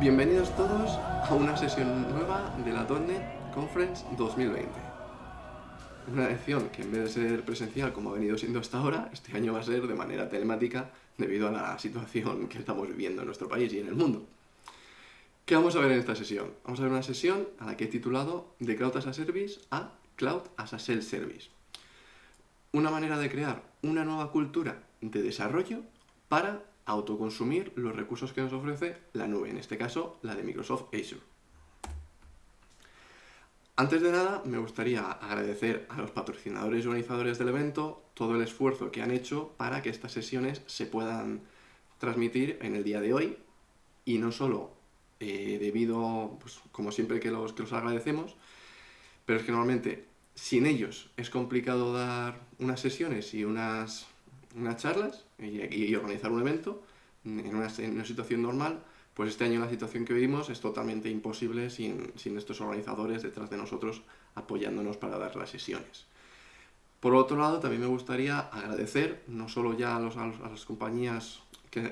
Bienvenidos todos a una sesión nueva de la .NET Conference 2020. Una lección que en vez de ser presencial como ha venido siendo hasta ahora, este año va a ser de manera telemática debido a la situación que estamos viviendo en nuestro país y en el mundo. ¿Qué vamos a ver en esta sesión? Vamos a ver una sesión a la que he titulado de Cloud as a Service a Cloud as a Self-Service. Una manera de crear una nueva cultura de desarrollo para autoconsumir los recursos que nos ofrece la nube, en este caso la de Microsoft Azure. Antes de nada, me gustaría agradecer a los patrocinadores y organizadores del evento todo el esfuerzo que han hecho para que estas sesiones se puedan transmitir en el día de hoy y no solo eh, debido, pues, como siempre que los, que los agradecemos, pero es que normalmente sin ellos es complicado dar unas sesiones y unas unas charlas y, organizar un evento en una, situación normal, pues este año la situación que vivimos es totalmente imposible sin, estos organizadores detrás de nosotros apoyándonos para dar las sesiones. Por otro lado, también me gustaría agradecer no solo ya a, las compañías que,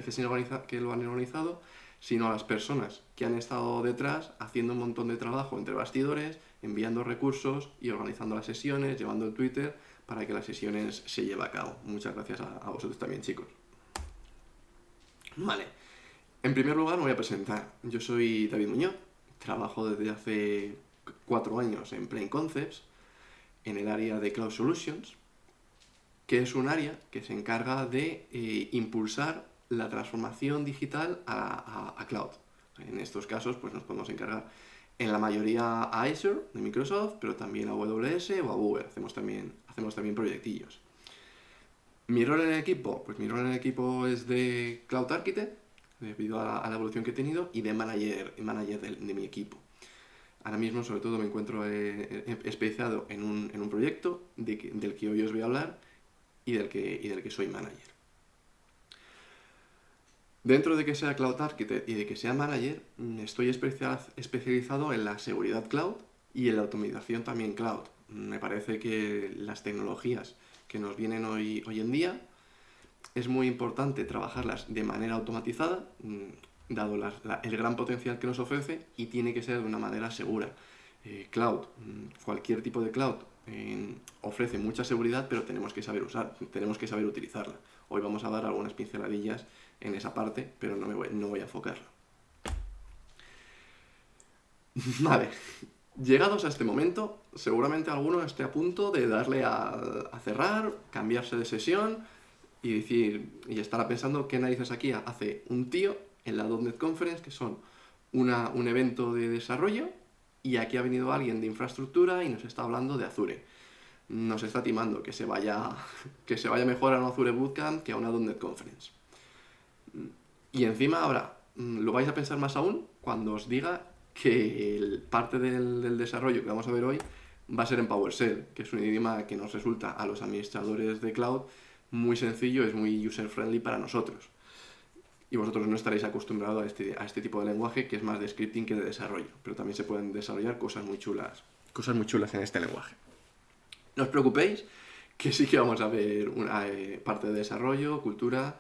que lo han organizado, sino a las personas que han estado detrás haciendo un montón de trabajo entre bastidores, enviando recursos y organizando las sesiones, llevando el Twitter, para que las sesiones se lleven a cabo. Muchas gracias a, vosotros también, chicos. Vale, en primer lugar me voy a presentar. Yo soy David Muñoz, trabajo desde hace cuatro años en Plain Concepts, en el área de Cloud Solutions, que es un área que se encarga de eh, impulsar la transformación digital a, a, cloud. En estos casos pues nos podemos encargar en la mayoría a Azure de Microsoft, pero también a AWS o a Google. Hacemos también, hacemos también proyectillos. Mi rol en el equipo, pues mi rol en el equipo es de Cloud Architect, debido a la, evolución que he tenido, y de manager, manager de, mi equipo. Ahora mismo, sobre todo, me encuentro eh, eh, especializado en un, en un proyecto del que hoy os voy a hablar y del que, y del que soy manager. Dentro de que sea Cloud Architect y de que sea Manager, mm, estoy especializado en la seguridad cloud y en la automatización también cloud. Me parece que las tecnologías que nos vienen hoy, hoy en día es muy importante trabajarlas de manera automatizada, mm, dado el gran potencial que nos ofrece, y tiene que ser de una manera segura. Eh, cloud, mm, cualquier tipo de cloud ofrece mucha seguridad, pero tenemos que saber usar, tenemos que saber utilizarla. Hoy vamos a dar algunas pinceladillas en esa parte, pero no, me voy, a enfocarlo. Vale, llegados a este momento, seguramente alguno esté a punto de darle a, cerrar, cambiarse de sesión y decir, y estará pensando qué narices aquí hace un tío en la .NET Conference, que son una, un evento de desarrollo, y aquí ha venido alguien de infraestructura y nos está hablando de Azure. Nos está timando que se vaya, que se vaya mejor a un Azure Bootcamp que a una .NET Conference. Y encima ahora, mm, lo vais a pensar más aún cuando os diga que parte del, desarrollo que vamos a ver hoy va a ser en PowerShell, que es un idioma que nos resulta a los administradores de cloud muy sencillo, es muy user-friendly para nosotros. Y vosotros no estaréis acostumbrados a este, a este tipo de lenguaje que es más de scripting que de desarrollo, pero también se pueden desarrollar cosas muy chulas, cosas muy chulas en este lenguaje. No os preocupéis, que sí que vamos a ver una eh, parte de desarrollo, cultura,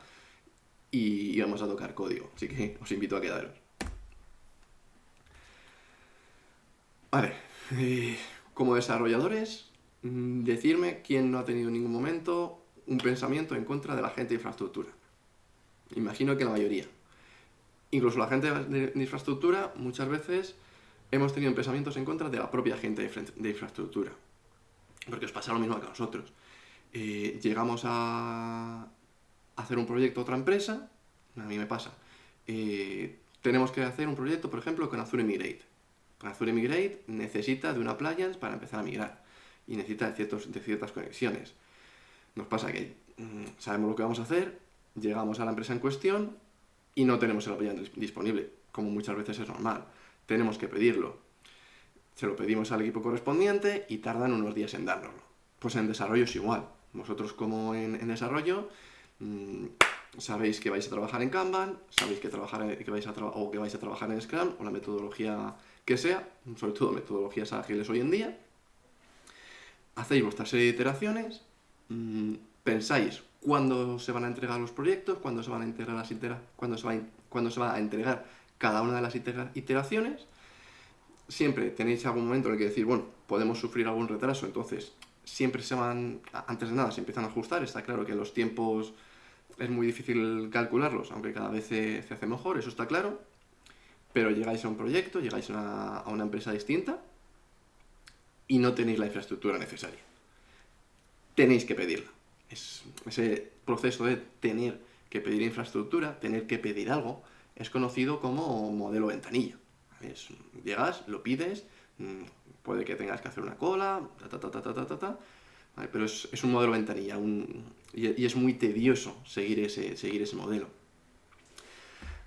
y vamos a tocar código, así que os invito a quedaros. Vale, eh, como desarrolladores, mm, decirme quién no ha tenido en ningún momento un pensamiento en contra de la gente de infraestructura. Imagino que la mayoría. Incluso la gente de, infraestructura, muchas veces hemos tenido pensamientos en contra de la propia gente de, infraestructura. Porque os pasa lo mismo que a nosotros. Eh, llegamos a, hacer un proyecto a otra empresa, a mí me pasa, eh, tenemos que hacer un proyecto, por ejemplo, con Azure Migrate. Azure Migrate necesita de una appliance para empezar a migrar y necesita de, ciertos, de ciertas conexiones. Nos pasa que mm, sabemos lo que vamos a hacer, llegamos a la empresa en cuestión y no tenemos el appliance disponible, como muchas veces es normal. Tenemos que pedirlo. Se lo pedimos al equipo correspondiente y tardan unos días en dárnoslo. Pues en desarrollo es igual. Vosotros como en desarrollo Mm, sabéis que vais a trabajar en Kanban, sabéis que, trabajar que vais a o que vais a trabajar en Scrum o la metodología que sea, sobre todo metodologías ágiles hoy en día, hacéis vuestra serie de iteraciones, mm, pensáis cuándo se van a entregar los proyectos, cuándo se van a integrar las itera cuándo se, va a, se va a entregar cada una de las iteraciones. Siempre tenéis algún momento en el que decir, bueno, podemos sufrir algún retraso, entonces siempre se van, antes de nada, se empiezan a ajustar. Está claro que los tiempos es muy difícil calcularlos, aunque cada vez se, hace mejor, eso está claro. Pero llegáis a un proyecto, llegáis a una, empresa distinta y no tenéis la infraestructura necesaria. Tenéis que pedirla. Es, ese proceso de tener que pedir infraestructura, tener que pedir algo, es conocido como modelo ventanilla. llegas, lo pides, mm, puede que tengas que hacer una cola, ta, ta, ta, ta, ta, pero es, un modelo ventanilla y, es muy tedioso seguir ese, seguir ese modelo.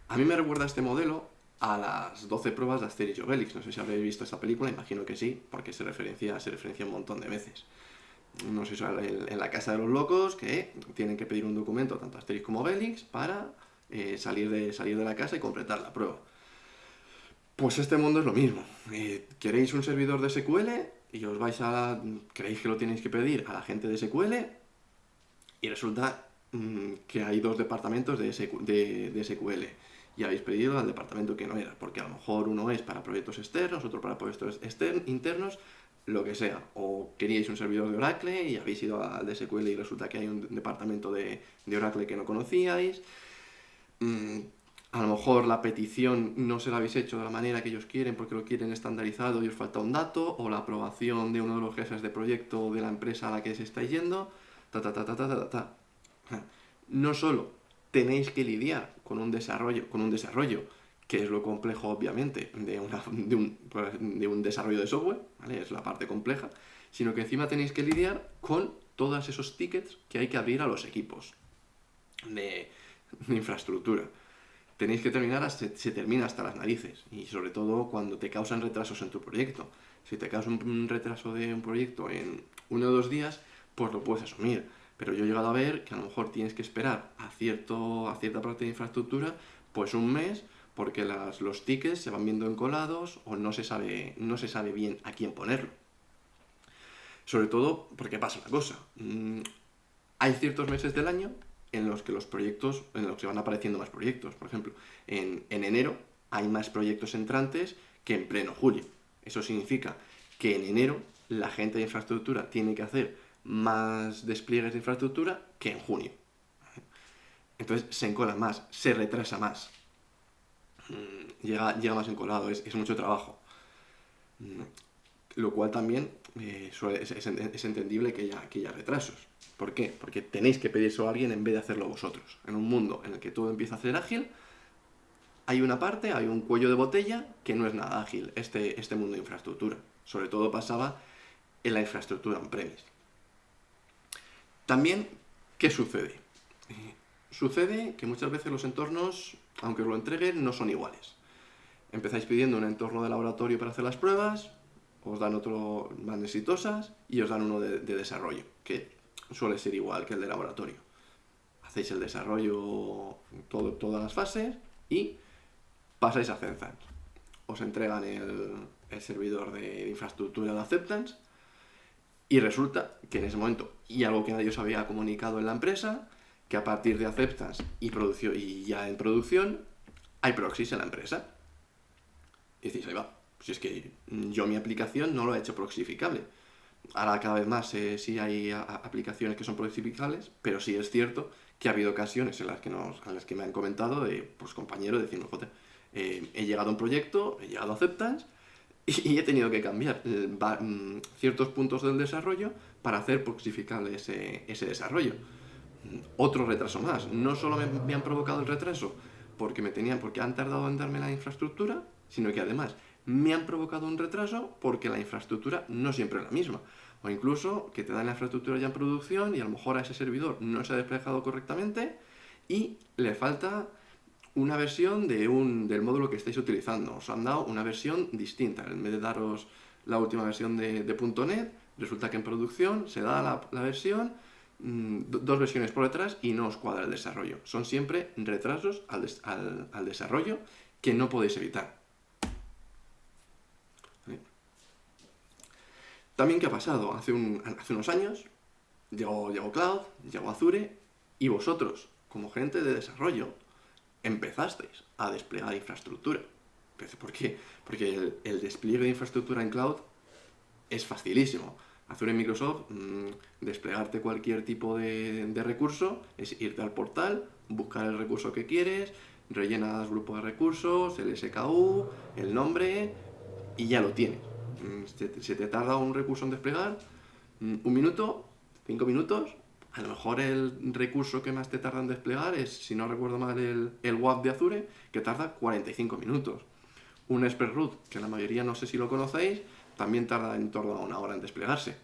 A mí me recuerda este modelo a las 12 pruebas de Asterix y Obelix. No sé si habréis visto esta película, imagino que sí, porque se referencia, se referencia un montón de veces. No sé si en, la Casa de los Locos, que tienen que pedir un documento, tanto Asterix como Obelix, para eh, salir, de, salir de la casa y completar la prueba. Pues este mundo es lo mismo. Eh, ¿Queréis un servidor de SQL? Y os vais a... creéis que lo tenéis que pedir a la gente de SQL y resulta mm, que hay dos departamentos de, SQL y habéis pedido al departamento que no era, porque a lo mejor uno es para proyectos externos, otro para proyectos internos, lo que sea. O queríais un servidor de Oracle y habéis ido al de SQL y resulta que hay un departamento de, Oracle que no conocíais. Mm, a lo mejor la petición no se la habéis hecho de la manera que ellos quieren porque lo quieren estandarizado y os falta un dato, o la aprobación de uno de los jefes de proyecto de la empresa a la que se estáis yendo, ta ta ta ta ta ta ta. No solo tenéis que lidiar con un desarrollo, con un desarrollo que es lo complejo obviamente de, un, pues, de un, desarrollo de software, ¿vale? es la parte compleja, sino que encima tenéis que lidiar con todos esos tickets que hay que abrir a los equipos de infraestructura tenéis que terminar, se, se, termina hasta las narices. Y sobre todo cuando te causan retrasos en tu proyecto. Si te causa un, retraso de un proyecto en uno o dos días, pues lo puedes asumir. Pero yo he llegado a ver que a lo mejor tienes que esperar a, cierto, a cierta parte de infraestructura, pues un mes, porque las, los tickets se van viendo encolados o no se, sabe, no se sabe bien a quién ponerlo. Sobre todo porque pasa una cosa. Mm, hay ciertos meses del año en los que los proyectos, en los que van apareciendo más proyectos. Por ejemplo, en, enero hay más proyectos entrantes que en pleno julio. Eso significa que en enero la gente de infraestructura tiene que hacer más despliegues de infraestructura que en junio. Entonces se encola más, se retrasa más. Mm, llega, llega más encolado, es, es mucho trabajo. Lo cual también eh, es, entendible que haya, retrasos. ¿Por qué? Porque tenéis que pedírselo a alguien en vez de hacerlo vosotros. En un mundo en el que todo empieza a ser ágil, hay una parte, hay un cuello de botella que no es nada ágil, este, este mundo de infraestructura. Sobre todo pasaba en la infraestructura on-premise. También, ¿qué sucede? sucede que muchas veces los entornos, aunque os lo entreguen, no son iguales. Empezáis pidiendo un entorno de laboratorio para hacer las pruebas, os dan otro más exitosas y os dan uno de, de desarrollo, que suele ser igual que el de laboratorio. Hacéis el desarrollo, todo, todas las fases y pasáis a Acceptance. Os entregan el, servidor de infraestructura de Acceptance y resulta que en ese momento, y algo que nadie os había comunicado en la empresa, que a partir de Acceptance y, y ya en producción, hay proxies en la empresa. Y decís, ahí va, si es que yo mi aplicación no lo he hecho proxificable Ahora cada vez más eh, sí hay aplicaciones que son proxificables, pero sí es cierto que ha habido ocasiones en las que, nos, en las que me han comentado de pues, compañeros diciendo, joder, eh, he llegado a un proyecto, he llegado a Acceptance y, he tenido que cambiar eh, mm, ciertos puntos del desarrollo para hacer proxificable ese, ese desarrollo. Mm, otro retraso más. No solo me, me, han provocado el retraso porque, me tenían, porque han tardado en darme la infraestructura, sino que además me han provocado un retraso porque la infraestructura no siempre es la misma. O incluso que te dan la infraestructura ya en producción y a lo mejor a ese servidor no se ha desplegado correctamente y le falta una versión de un, del módulo que estáis utilizando. Os han dado una versión distinta. En vez de daros la última versión de, .NET, resulta que en producción se da la, versión, mm, dos versiones por detrás y no os cuadra el desarrollo. Son siempre retrasos al desarrollo que no podéis evitar. También, ¿qué ha pasado? Hace, unos años llegó, Cloud, llegó Azure, y vosotros, como gente de desarrollo, empezasteis a desplegar infraestructura. ¿Por qué? Porque el, despliegue de infraestructura en cloud es facilísimo. Azure Microsoft, mm, desplegarte cualquier tipo de, de, recurso es irte al portal, buscar el recurso que quieres, rellenas grupo de recursos, el SKU, el nombre y ya lo tienes. Se te, tarda un recurso en desplegar, mm, un minuto, cinco minutos, a lo mejor el recurso que más te tarda en desplegar es, si no recuerdo mal, el, el WAP de Azure, que tarda 45 minutos. Un Express Root, que la mayoría no sé si lo conocéis, también tarda en torno a una hora en desplegarse.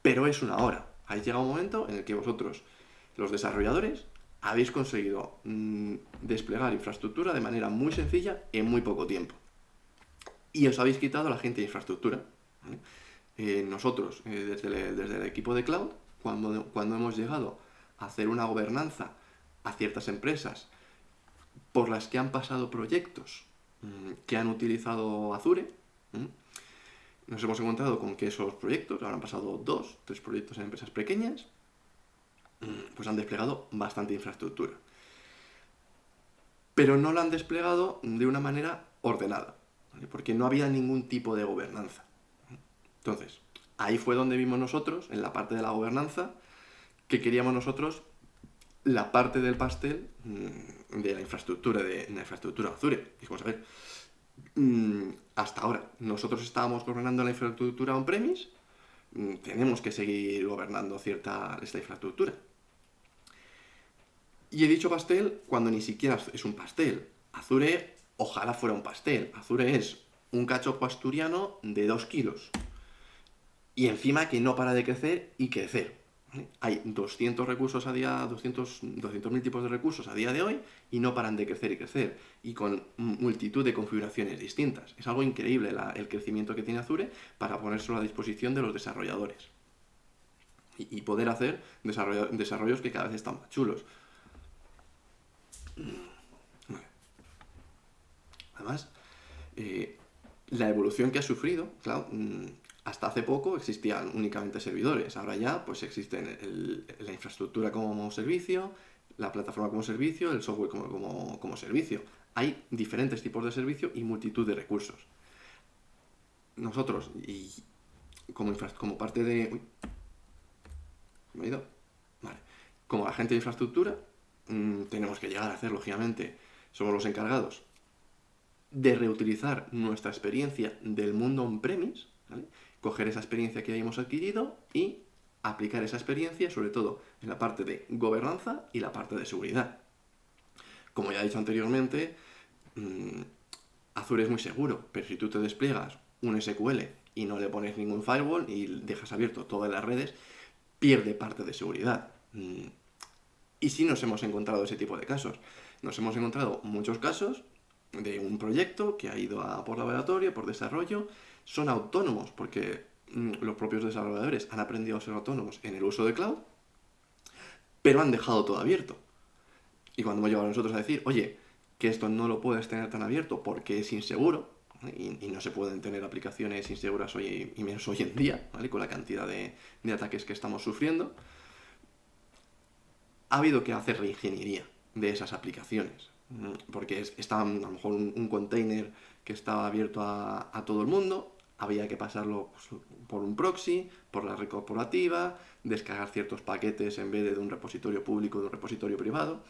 Pero es una hora. Ahí llega un momento en el que vosotros, los desarrolladores, habéis conseguido mm, desplegar infraestructura de manera muy sencilla en muy poco tiempo y os habéis quitado la gente de infraestructura. Eh, nosotros, eh, desde, el, equipo de cloud, cuando, cuando hemos llegado a hacer una gobernanza a ciertas empresas por las que han pasado proyectos mm, que han utilizado Azure, nos hemos encontrado con que esos proyectos, ahora han pasado dos, tres proyectos en empresas pequeñas, mm, pues han desplegado bastante infraestructura. Pero no la han desplegado de una manera ordenada porque no había ningún tipo de gobernanza. Entonces, ahí fue donde vimos nosotros, en la parte de la gobernanza, que queríamos nosotros la parte del pastel mm, de la infraestructura de la infraestructura Azure. Dijimos, a ver, mm, hasta ahora nosotros estábamos gobernando la infraestructura on-premise, mm, tenemos que seguir gobernando cierta esta infraestructura. Y he dicho pastel cuando ni siquiera es un pastel. Azure ojalá fuera un pastel. Azure es un cachopo asturiano de 2 kilos. Y encima que no para de crecer y crecer. Hay 200 recursos a día, 200 200.000 tipos de recursos a día de hoy y no paran de crecer y crecer. Y con multitud de configuraciones distintas. Es algo increíble el crecimiento que tiene Azure para ponérselo a disposición de los desarrolladores. Y, poder hacer desarrollos que cada vez están más chulos. Además, eh, la evolución que ha sufrido, claro, mm, hasta hace poco existían únicamente servidores, ahora ya pues existen la infraestructura como servicio, la plataforma como servicio, el software como, servicio. Hay diferentes tipos de servicio y multitud de recursos. Nosotros, y como, como parte de... ¿Me he ido? Vale. Como agente de infraestructura, mm, tenemos que llegar a hacer, lógicamente, somos los encargados de reutilizar nuestra experiencia del mundo on-premise, coger esa experiencia que hayamos adquirido y aplicar esa experiencia sobre todo en la parte de gobernanza y la parte de seguridad. Como ya he dicho anteriormente, mm, Azure es muy seguro, pero si tú te despliegas un SQL y no le pones ningún firewall y dejas abierto todas las redes, pierde parte de seguridad. Mm, y sí nos hemos encontrado ese tipo de casos. Nos hemos encontrado muchos casos de un proyecto que ha ido a por laboratorio, por desarrollo, son autónomos porque mm, los propios desarrolladores han aprendido a ser autónomos en el uso de cloud, pero han dejado todo abierto. Y cuando hemos llegado nosotros a decir, oye, que esto no lo puedes tener tan abierto porque es inseguro, y, no se pueden tener aplicaciones inseguras hoy y menos hoy en día, ¿vale? con la cantidad de ataques que estamos sufriendo, ha habido que hacer reingeniería de esas aplicaciones porque estaba a lo mejor un, container que estaba abierto a, todo el mundo, había que pasarlo pues, por un proxy, por la red corporativa, descargar ciertos paquetes en vez de, un repositorio público de un repositorio privado.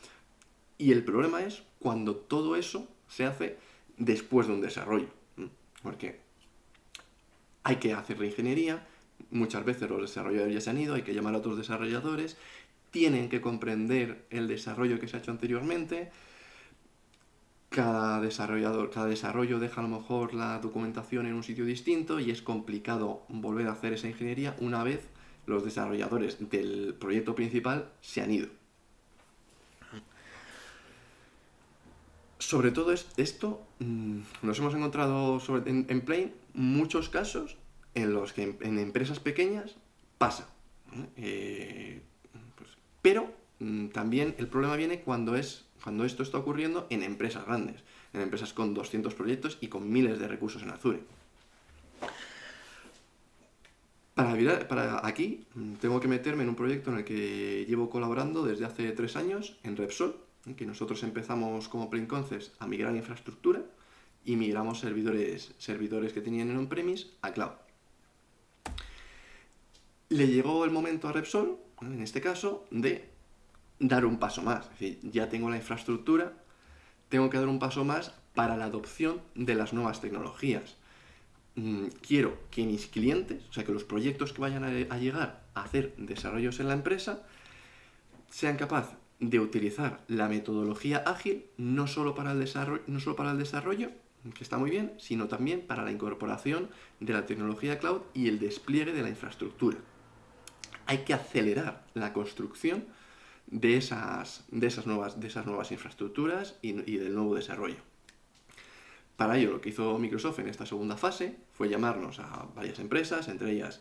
Y el problema es cuando todo eso se hace después de un desarrollo, porque hay que hacer la ingeniería, muchas veces los desarrolladores ya se han ido, hay que llamar a otros desarrolladores, tienen que comprender el desarrollo que se ha hecho anteriormente, cada desarrollador, cada desarrollo deja a lo mejor la documentación en un sitio distinto y es complicado volver a hacer esa ingeniería una vez los desarrolladores del proyecto principal se han ido. Sobre todo esto, mm, nos hemos encontrado en, en Plane muchos casos en los que en, empresas pequeñas pasa. Eh, pues, pero mm, también el problema viene cuando es cuando esto está ocurriendo en empresas grandes, en empresas con 200 proyectos y con miles de recursos en Azure. Para, para aquí mm, tengo que meterme en un proyecto en el que llevo colaborando desde hace tres años en Repsol, que nosotros empezamos como Plain Concepts a migrar infraestructura y migramos servidores, servidores que tenían en on-premise a cloud. Le llegó el momento a Repsol, en este caso, de dar un paso más. Es decir, ya tengo la infraestructura, tengo que dar un paso más para la adopción de las nuevas tecnologías. Mm, quiero que mis clientes, o sea, que los proyectos que vayan a, llegar a hacer desarrollos en la empresa, sean capaces de utilizar la metodología ágil no solo para el desarrollo, no solo para el desarrollo que está muy bien, sino también para la incorporación de la tecnología cloud y el despliegue de la infraestructura. Hay que acelerar la construcción de esas, de esas, nuevas, de esas nuevas infraestructuras y, del nuevo desarrollo. Para ello, lo que hizo Microsoft en esta segunda fase fue llamarnos a varias empresas, entre ellas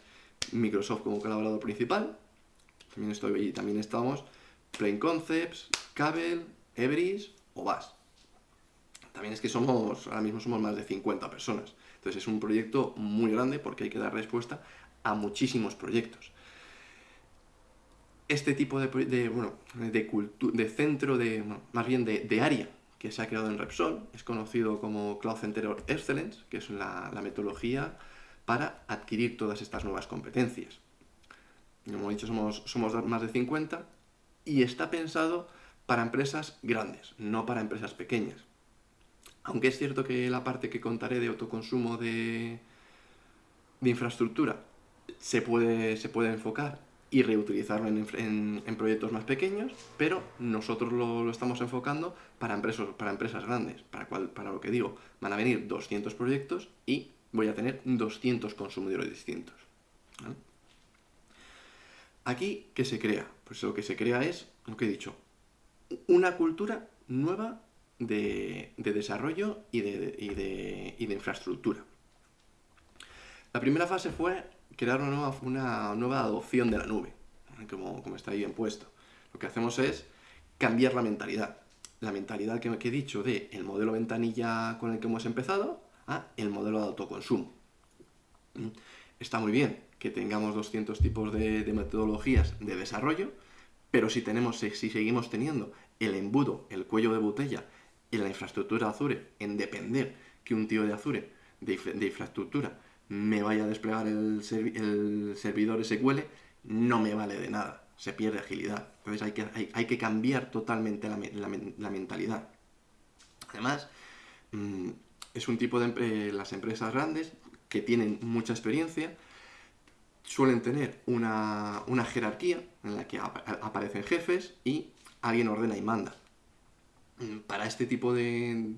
Microsoft como colaborador principal, también estoy también estamos Plain Concepts, Cable, Everis o BAS. También es que somos, ahora mismo somos más de 50 personas. Entonces es un proyecto muy grande porque hay que dar respuesta a muchísimos proyectos. Este tipo de, de, bueno, de, de centro, de, más bien de, área que se ha creado en Repsol es conocido como Cloud Center Excellence, que es la, la metodología para adquirir todas estas nuevas competencias. Como he dicho, somos, somos más de 50 y está pensado para empresas grandes, no para empresas pequeñas. Aunque es cierto que la parte que contaré de autoconsumo de, de infraestructura se puede, se puede enfocar y reutilizarlo en, proyectos más pequeños, pero nosotros lo, estamos enfocando para empresas, para empresas grandes, para, cual, para lo que digo, van a venir 200 proyectos y voy a tener 200 consumidores distintos. Aquí, ¿qué se crea? Pues lo que se crea es, lo que he dicho, una cultura nueva de, desarrollo y de, infraestructura. La primera fase fue crear una nueva, adopción de la nube, como, está ahí bien puesto. Lo que hacemos es cambiar la mentalidad. La mentalidad que, he dicho de el modelo ventanilla con el que hemos empezado a el modelo de autoconsumo. ¿Mm? Está muy bien que tengamos 200 tipos de, metodologías de desarrollo, pero si, tenemos, si seguimos teniendo el embudo, el cuello de botella en la infraestructura Azure, en depender que un tío de Azure, de, infraestructura, me vaya a desplegar el, servidor SQL, no me vale de nada, se pierde agilidad. Entonces hay que, hay, que cambiar totalmente la, mentalidad. Además, mm, es un tipo de las empresas grandes que tienen mucha experiencia, suelen tener una, jerarquía en la que aparecen jefes y alguien ordena y manda. Mm, para este tipo de,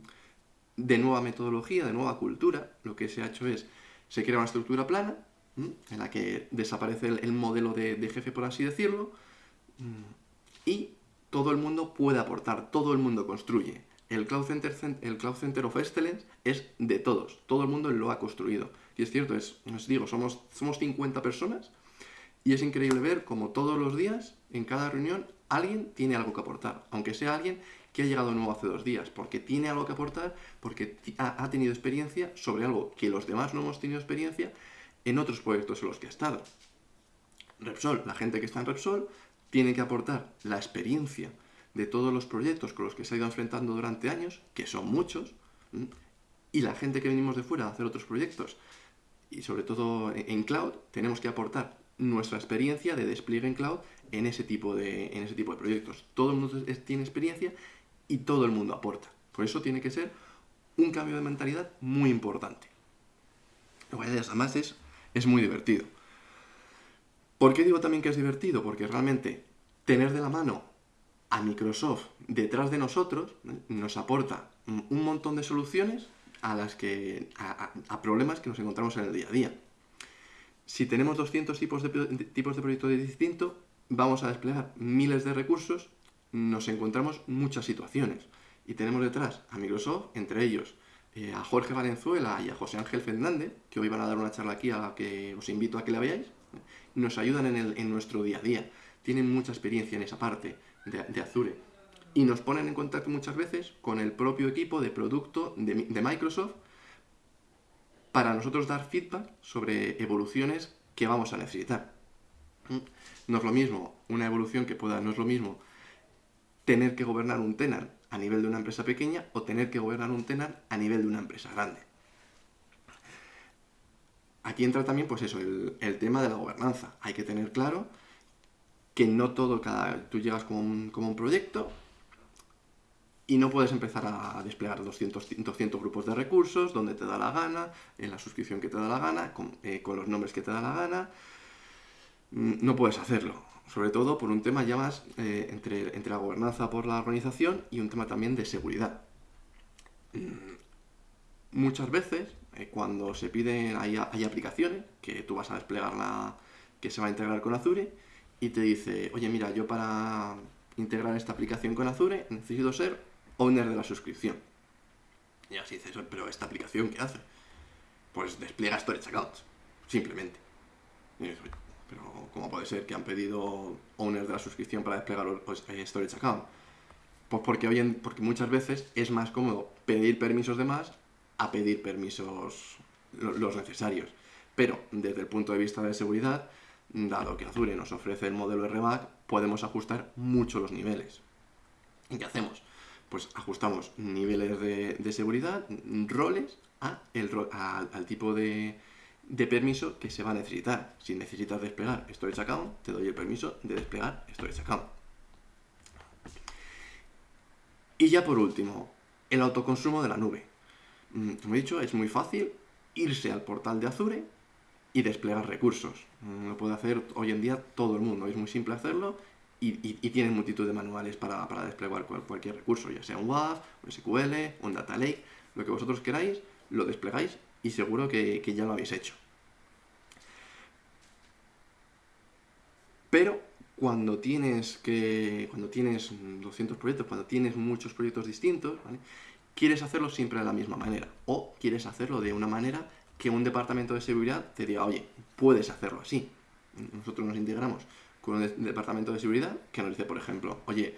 nueva metodología, de nueva cultura, lo que se ha hecho es, se crea una estructura plana, en la que desaparece el, modelo de, jefe, por así decirlo, mm, y todo el mundo puede aportar, todo el mundo construye. El Cloud Center, el Cloud Center of Excellence es de todos, todo el mundo lo ha construido. Y es cierto, es, os digo, somos, somos 50 personas y es increíble ver como todos los días, en cada reunión, alguien tiene algo que aportar, aunque sea alguien que ha llegado nuevo hace dos días, porque tiene algo que aportar, porque ha, tenido experiencia sobre algo que los demás no hemos tenido experiencia en otros proyectos en los que ha estado. Repsol, la gente que está en Repsol, tiene que aportar la experiencia de todos los proyectos con los que se ha ido enfrentando durante años, que son muchos, y la gente que venimos de fuera a hacer otros proyectos, y sobre todo en cloud, tenemos que aportar nuestra experiencia de despliegue en cloud en ese tipo de, en ese tipo de proyectos. Todo el mundo tiene experiencia y todo el mundo aporta. Por eso tiene que ser un cambio de mentalidad muy importante. Además es, es muy divertido. ¿Por qué digo también que es divertido? Porque realmente tener de la mano a Microsoft detrás de nosotros nos aporta un montón de soluciones a, las que, a, problemas que nos encontramos en el día a día. Si tenemos 200 tipos de, tipos de proyectos distintos, vamos a desplegar miles de recursos nos encontramos muchas situaciones. Y tenemos detrás a Microsoft, entre ellos eh, a Jorge Valenzuela y a José Ángel Fernández, que hoy van a dar una charla aquí a la que os invito a que la veáis, nos ayudan en, el, en nuestro día a día. Tienen mucha experiencia en esa parte de, Azure. Y nos ponen en contacto muchas veces con el propio equipo de producto de, de Microsoft para nosotros dar feedback sobre evoluciones que vamos a necesitar. No es lo mismo una evolución que pueda, no es lo mismo tener que gobernar un tenant a nivel de una empresa pequeña o tener que gobernar un tenant a nivel de una empresa grande. Aquí entra también, pues eso, el, tema de la gobernanza. Hay que tener claro que no todo, cada, tú llegas como un, como un proyecto y no puedes empezar a desplegar 200, 200 grupos de recursos donde te da la gana, en la suscripción que te da la gana, con, eh, los nombres que te da la gana. Mm, no puedes hacerlo sobre todo por un tema ya más eh, entre, entre, la gobernanza por la organización y un tema también de seguridad. Mm, muchas veces, eh, cuando se piden, hay, hay, aplicaciones que tú vas a desplegar la, que se va a integrar con Azure y te dice, oye mira, yo para integrar esta aplicación con Azure necesito ser owner de la suscripción. Y así dices, pero ¿esta aplicación qué hace? Pues despliega Storage Accounts, simplemente. Y dices, pero ¿cómo puede ser que han pedido owners de la suscripción para desplegar eh, Storage Account? Pues porque, hoy porque muchas veces es más cómodo pedir permisos de más a pedir permisos los necesarios. Pero desde el punto de vista de seguridad, dado que Azure nos ofrece el modelo RBAC, podemos ajustar mucho los niveles. ¿Y qué hacemos? Pues ajustamos niveles de, seguridad, roles, a el, al tipo de, de permiso que se va a necesitar. Si necesitas desplegar Storage Account, te doy el permiso de desplegar Storage Account. Y ya por último, el autoconsumo de la nube. Mm, como he dicho, es muy fácil irse al portal de Azure y desplegar recursos. Mm, lo puede hacer hoy en día todo el mundo, es muy simple hacerlo y, tienen multitud de manuales para, desplegar cualquier recurso, ya sea un WAF, un SQL, un Data Lake, lo que vosotros queráis, lo desplegáis y seguro que, ya lo habéis hecho. Pero cuando tienes que cuando tienes 200 proyectos, cuando tienes muchos proyectos distintos, quieres hacerlo siempre de la misma manera o quieres hacerlo de una manera que un departamento de seguridad te diga, oye, puedes hacerlo así. Nosotros nos integramos con un departamento de seguridad que nos dice, por ejemplo, oye,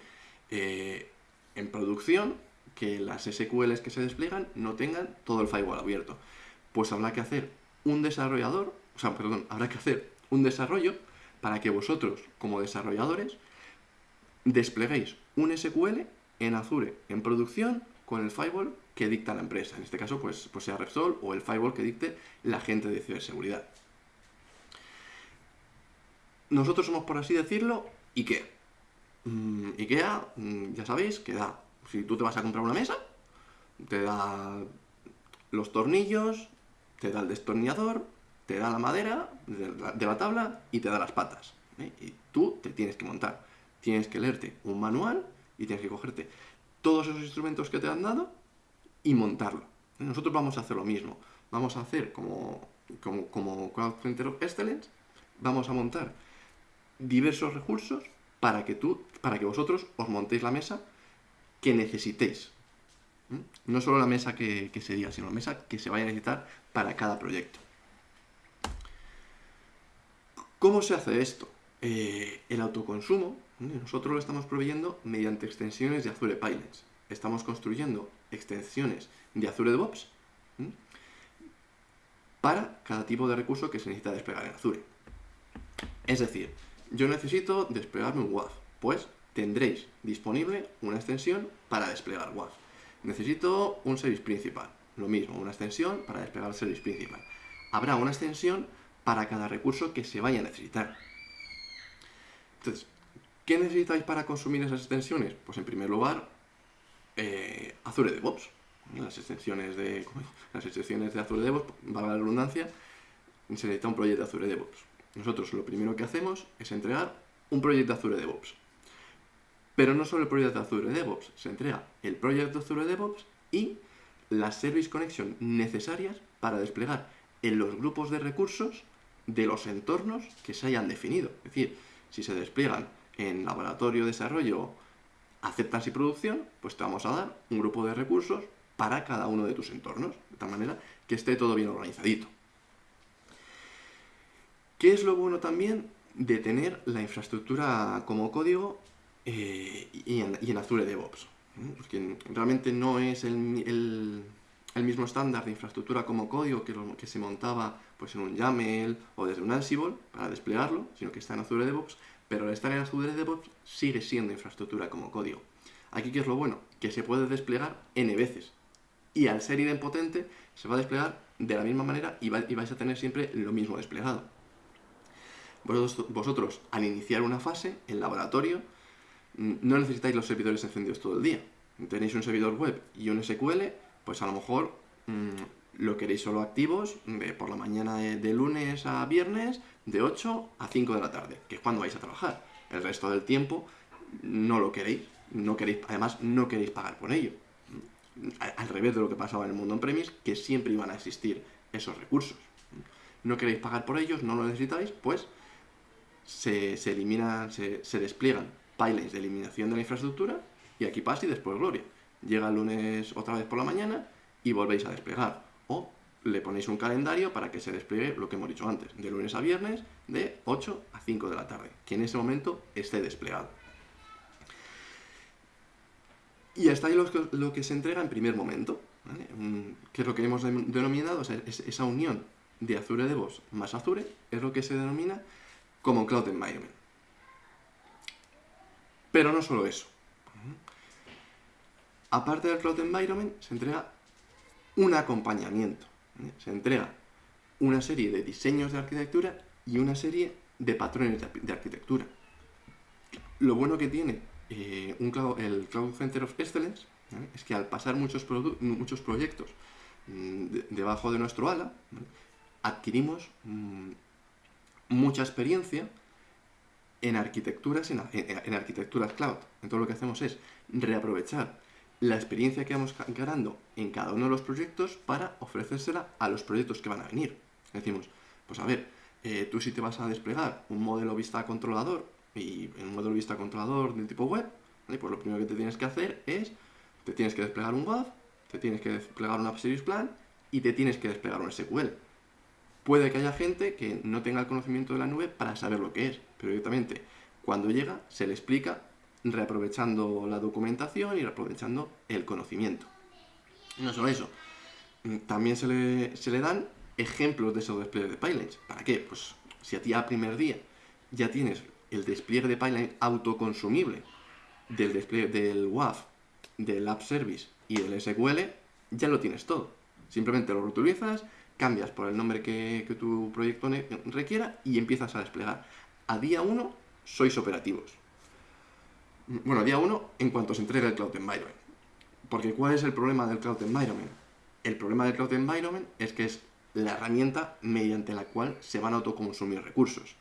eh, en producción que las SQLs que se despliegan no tengan todo el firewall abierto pues habrá que hacer un desarrollador, o sea, perdón, habrá que hacer un desarrollo para que vosotros, como desarrolladores, despleguéis un SQL en Azure en producción con el firewall que dicta la empresa. En este caso, pues, pues sea Repsol o el firewall que dicte la gente de ciberseguridad. Nosotros somos, por así decirlo, IKEA. Mm, IKEA, mm, ya sabéis, que da, si tú te vas a comprar una mesa, te da los tornillos, te da el destornillador, te da la madera de la, tabla y te da las patas. ¿eh? Y tú te tienes que montar. Tienes que leerte un manual y tienes que cogerte todos esos instrumentos que te han dado y montarlo. ¿eh? Nosotros vamos a hacer lo mismo. Vamos a hacer como, como, como Cloud Center of Excellence, vamos a montar diversos recursos para que tú, para que vosotros os montéis la mesa que necesitéis. ¿Eh? No solo la mesa que, que se diga, sino la mesa que se vaya a necesitar para cada proyecto. ¿Cómo se hace esto? Eh, el autoconsumo, nosotros lo estamos proveyendo mediante extensiones de Azure Pipelines. Estamos construyendo extensiones de Azure DevOps para cada tipo de recurso que se necesita desplegar en Azure. Es decir, yo necesito desplegarme un WAF, pues tendréis disponible una extensión para desplegar WAF. Necesito un service principal, lo mismo, una extensión para desplegar el service principal. Habrá una extensión para cada recurso que se vaya a necesitar. Entonces, ¿qué necesitáis para consumir esas extensiones? Pues en primer lugar, eh, Azure DevOps. Las extensiones de, las extensiones de Azure DevOps, valga la redundancia, se necesita un proyecto de Azure DevOps. Nosotros lo primero que hacemos es entregar un proyecto de Azure DevOps. Pero no solo el proyecto Azure DevOps, se entrega el proyecto Azure DevOps y las Service Connection necesarias para desplegar en los grupos de recursos de los entornos que se hayan definido. Es decir, si se despliegan en laboratorio, desarrollo, aceptas y producción, pues te vamos a dar un grupo de recursos para cada uno de tus entornos, de tal manera que esté todo bien organizadito. ¿Qué es lo bueno también de tener la infraestructura como código eh, y, en, Azure DevOps? porque realmente no es el, mismo estándar de infraestructura como código que, se montaba pues, en un YAML o desde un Ansible para desplegarlo, sino que está en Azure DevOps pero al estar en Azure DevOps sigue siendo infraestructura como código. Aquí, ¿qué es lo bueno? Que se puede desplegar n veces. Y al ser idempotente, se va a desplegar de la misma manera y, vais a tener siempre lo mismo desplegado. Vosotros, vosotros, al iniciar una fase, en laboratorio, no necesitáis los servidores encendidos todo el día. Tenéis un servidor web y un SQL, pues a lo mejor mm, lo queréis solo activos de por la mañana de, lunes a viernes, de 8 a 5 de la tarde, que es cuando vais a trabajar. El resto del tiempo no lo queréis, no queréis, además no queréis pagar por ello. Al revés de lo que pasaba en el mundo on-premise, que siempre iban a existir esos recursos. No queréis pagar por ellos, no lo necesitáis, pues se, eliminan, se, se despliegan pipelines de eliminación de la infraestructura y aquí pasa y después gloria. Llega el lunes otra vez por la mañana y volvéis a desplegar. O le ponéis un calendario para que se despliegue lo que hemos dicho antes, de lunes a viernes, de 8 a 5 de la tarde, que en ese momento esté desplegado. Y hasta ahí lo que, se entrega en primer momento, que es lo que hemos denominado, esa unión de Azure DevOps más Azure, es lo que se denomina como Cloud Environment. Pero no solo eso. Aparte del Cloud Environment, se entrega un acompañamiento. Se entrega una serie de diseños de arquitectura y una serie de patrones de arquitectura. Lo bueno que tiene eh, el Cloud Center of Excellence es que al pasar muchos, muchos proyectos mm, debajo de nuestro ala, adquirimos mm, mucha experiencia en arquitecturas, en, arquitecturas cloud. Entonces lo que hacemos es reaprovechar la experiencia que vamos ganando en cada uno de los proyectos para ofrecérsela a los proyectos que van a venir. Decimos, pues a ver, eh, tú si te vas a desplegar un modelo vista controlador y en un modelo vista controlador del tipo web, pues lo primero que te tienes que hacer es, te tienes que desplegar un WAF, te tienes que desplegar un App Plan y te tienes que desplegar un SQL. Puede que haya gente que no tenga el conocimiento de la nube para saber lo que es, pero directamente cuando llega se le explica reaprovechando la documentación y reaprovechando el conocimiento. No solo eso, también se le, se le dan ejemplos de esos despliegues de pipelines. ¿Para qué? Pues si a ti a primer día ya tienes el despliegue de pipeline autoconsumible del despliegue del WAF, del App Service y del SQL, ya lo tienes todo. Simplemente lo reutilizas, cambias por el nombre que, tu proyecto requiera y empiezas a desplegar. A día 1 sois operativos. Bueno, a día 1 en cuanto se entrega el Cloud Environment. Porque ¿cuál es el problema del Cloud Environment? El problema del Cloud Environment es que es la herramienta mediante la cual se van a autoconsumir recursos